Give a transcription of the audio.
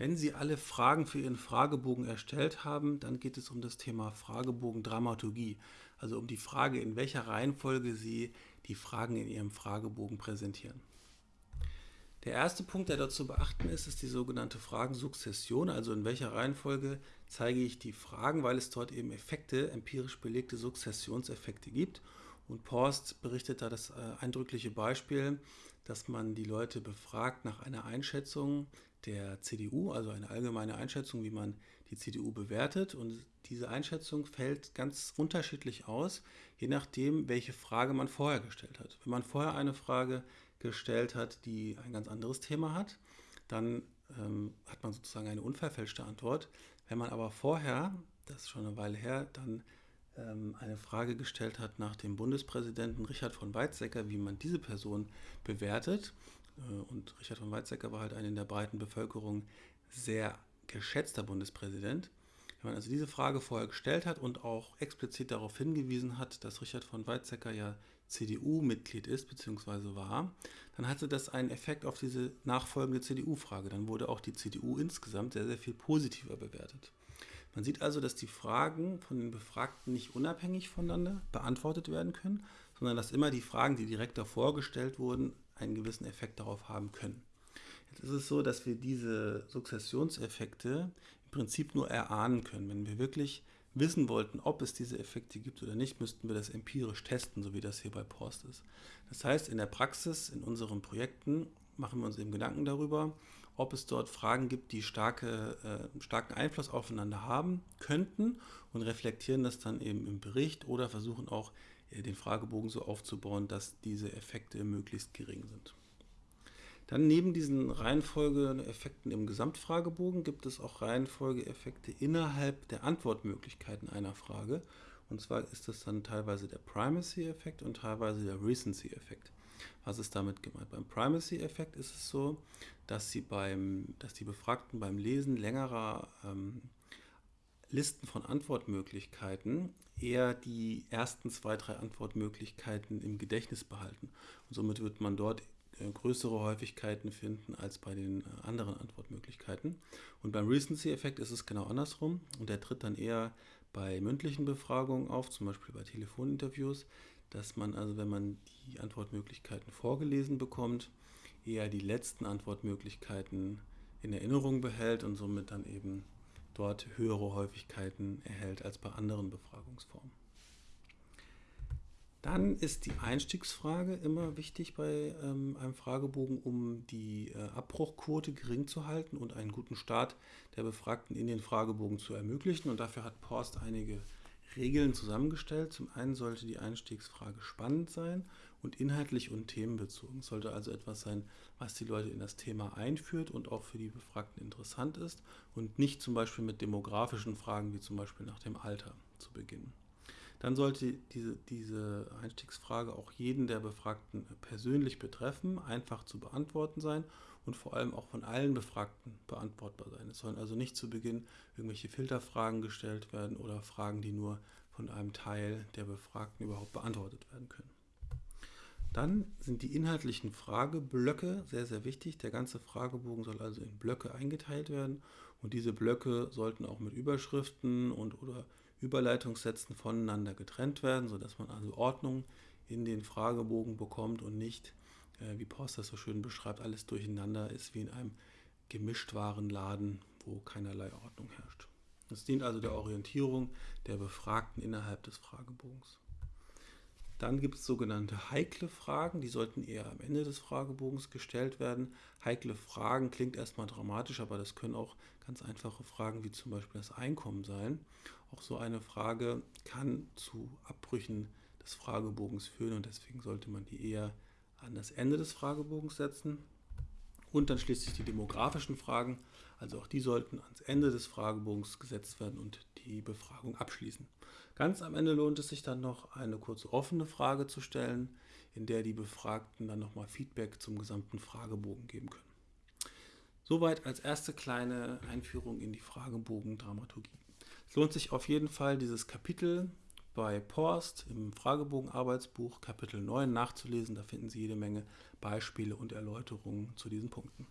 Wenn Sie alle Fragen für Ihren Fragebogen erstellt haben, dann geht es um das Thema Fragebogen-Dramaturgie, also um die Frage, in welcher Reihenfolge Sie die Fragen in Ihrem Fragebogen präsentieren. Der erste Punkt, der dort zu beachten ist, ist die sogenannte Fragensukzession, also in welcher Reihenfolge zeige ich die Fragen, weil es dort eben Effekte, empirisch belegte Sukzessionseffekte gibt. Und Porst berichtet da das äh, eindrückliche Beispiel, dass man die Leute befragt nach einer Einschätzung der CDU, also eine allgemeine Einschätzung, wie man die CDU bewertet. Und diese Einschätzung fällt ganz unterschiedlich aus, je nachdem, welche Frage man vorher gestellt hat. Wenn man vorher eine Frage gestellt hat, die ein ganz anderes Thema hat, dann ähm, hat man sozusagen eine unverfälschte Antwort. Wenn man aber vorher, das ist schon eine Weile her, dann eine Frage gestellt hat nach dem Bundespräsidenten Richard von Weizsäcker, wie man diese Person bewertet, äh, und Richard von Weizsäcker war halt ein in der breiten Bevölkerung sehr geschätzter Bundespräsident. Wenn man also diese Frage vorher gestellt hat und auch explizit darauf hingewiesen hat, dass Richard von Weizsäcker ja CDU-Mitglied ist bzw. war, dann hatte das einen Effekt auf diese nachfolgende CDU-Frage. Dann wurde auch die CDU insgesamt sehr, sehr viel positiver bewertet. Man sieht also, dass die Fragen von den Befragten nicht unabhängig voneinander beantwortet werden können, sondern dass immer die Fragen, die direkt davor gestellt wurden, einen gewissen Effekt darauf haben können. Jetzt ist es so, dass wir diese Sukzessionseffekte im Prinzip nur erahnen können. Wenn wir wirklich wissen wollten, ob es diese Effekte gibt oder nicht, müssten wir das empirisch testen, so wie das hier bei Post ist. Das heißt, in der Praxis, in unseren Projekten, machen wir uns eben Gedanken darüber, ob es dort Fragen gibt, die starke, äh, starken Einfluss aufeinander haben könnten und reflektieren das dann eben im Bericht oder versuchen auch äh, den Fragebogen so aufzubauen, dass diese Effekte möglichst gering sind. Dann neben diesen Reihenfolgeeffekten im Gesamtfragebogen gibt es auch Reihenfolgeeffekte innerhalb der Antwortmöglichkeiten einer Frage. Und zwar ist das dann teilweise der Primacy-Effekt und teilweise der Recency-Effekt. Was ist damit gemeint? Beim Primacy-Effekt ist es so, dass, sie beim, dass die Befragten beim Lesen längerer ähm, Listen von Antwortmöglichkeiten eher die ersten zwei, drei Antwortmöglichkeiten im Gedächtnis behalten. Und somit wird man dort äh, größere Häufigkeiten finden als bei den äh, anderen Antwortmöglichkeiten. Und beim Recency-Effekt ist es genau andersrum und der tritt dann eher bei mündlichen Befragungen auf, zum Beispiel bei Telefoninterviews, dass man also, wenn man die Antwortmöglichkeiten vorgelesen bekommt, eher die letzten Antwortmöglichkeiten in Erinnerung behält und somit dann eben dort höhere Häufigkeiten erhält als bei anderen Befragungsformen. Dann ist die Einstiegsfrage immer wichtig bei ähm, einem Fragebogen, um die äh, Abbruchquote gering zu halten und einen guten Start der Befragten in den Fragebogen zu ermöglichen. Und dafür hat Porst einige Regeln zusammengestellt. Zum einen sollte die Einstiegsfrage spannend sein und inhaltlich und themenbezogen. Es sollte also etwas sein, was die Leute in das Thema einführt und auch für die Befragten interessant ist und nicht zum Beispiel mit demografischen Fragen wie zum Beispiel nach dem Alter zu beginnen. Dann sollte diese, diese Einstiegsfrage auch jeden der Befragten persönlich betreffen, einfach zu beantworten sein und vor allem auch von allen Befragten beantwortbar sein. Es sollen also nicht zu Beginn irgendwelche Filterfragen gestellt werden oder Fragen, die nur von einem Teil der Befragten überhaupt beantwortet werden können. Dann sind die inhaltlichen Frageblöcke sehr, sehr wichtig. Der ganze Fragebogen soll also in Blöcke eingeteilt werden und diese Blöcke sollten auch mit Überschriften und oder Überleitungssätzen voneinander getrennt werden, sodass man also Ordnung in den Fragebogen bekommt und nicht, äh, wie Post das so schön beschreibt, alles durcheinander ist wie in einem Gemischtwarenladen, wo keinerlei Ordnung herrscht. Das dient also der Orientierung der Befragten innerhalb des Fragebogens. Dann gibt es sogenannte heikle Fragen, die sollten eher am Ende des Fragebogens gestellt werden. Heikle Fragen klingt erstmal dramatisch, aber das können auch ganz einfache Fragen wie zum Beispiel das Einkommen sein. Auch so eine Frage kann zu Abbrüchen des Fragebogens führen und deswegen sollte man die eher an das Ende des Fragebogens setzen. Und dann schließlich die demografischen Fragen, also auch die sollten ans Ende des Fragebogens gesetzt werden und die Befragung abschließen. Ganz am Ende lohnt es sich dann noch eine kurze offene Frage zu stellen, in der die Befragten dann nochmal Feedback zum gesamten Fragebogen geben können. Soweit als erste kleine Einführung in die Fragebogen-Dramaturgie. Es lohnt sich auf jeden Fall, dieses Kapitel bei Porst im Fragebogen-Arbeitsbuch Kapitel 9 nachzulesen. Da finden Sie jede Menge Beispiele und Erläuterungen zu diesen Punkten.